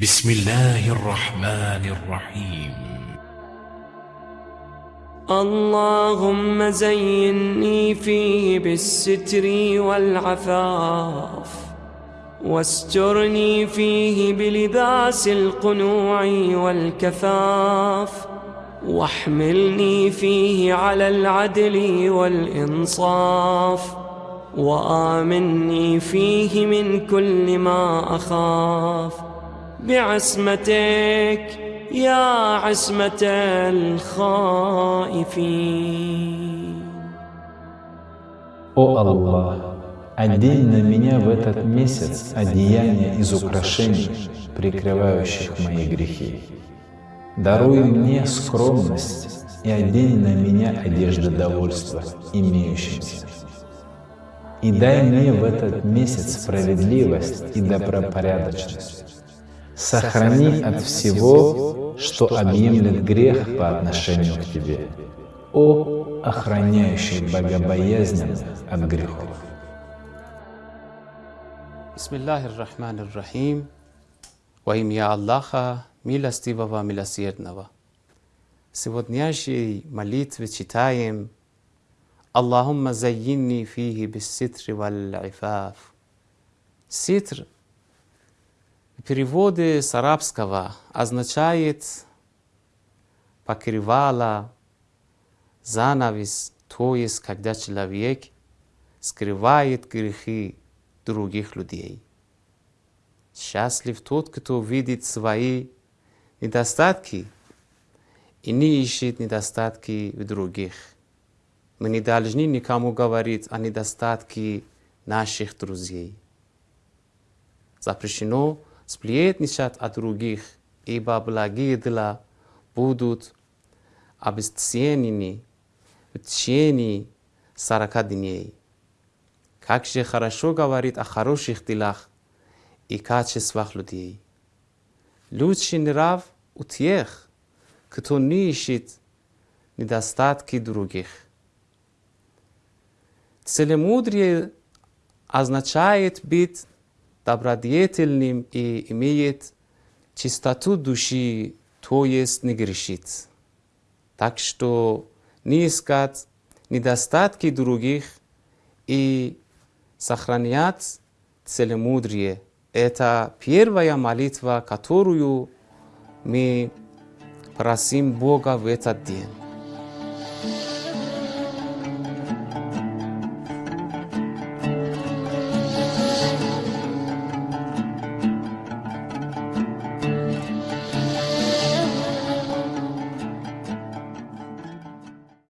بسم الله الرحمن الرحيم. اللهم زيني فيه بالستر والعفاف واسترني فيه بلباس القنوع والكفاف واحملني فيه على العدل والإنصاف وآمني فيه من كل ما أخاف. بعصمتك يا عصمة الخائفين О Аллах, одень на меня в этот месяц одеяние из украшений, прикрывающих мои грехи. Даруй мне скромность и одень на меня одежды довольства, имеющимся. И дай мне в этот месяц справедливость и добропорядочность. Сохрани от всего, что объемлет грех по отношению к Тебе. О, охраняющий богобоязненных от грехов. Bismillahir Rahmanir Rahim. Во имя Аллаха, милостивого, милосердного. В сегодняшней молитве читаем Аллахумма зайинни фихи бисситри вал ифаф. Ситр в переводе с арабского означает покрывало, занавес, то есть когда человек скрывает грехи других людей. Счастлив тот, кто видит свои недостатки и не ищет недостатки в других. Мы не должны никому говорить о недостатке наших друзей. Запрещено сплетничать о других, ибо благие дела будут обесценены в течение сорока дней. Как же хорошо говорит о хороших делах и качествах людей. Лучший нрав у тех, кто не ищет недостатки других. Целомудрие означает быть добродетельным и имеет чистоту души, то есть не грешит. Так что не искать недостатки других и сохранять целомудрие. Это первая молитва, которую мы просим Бога в этот день.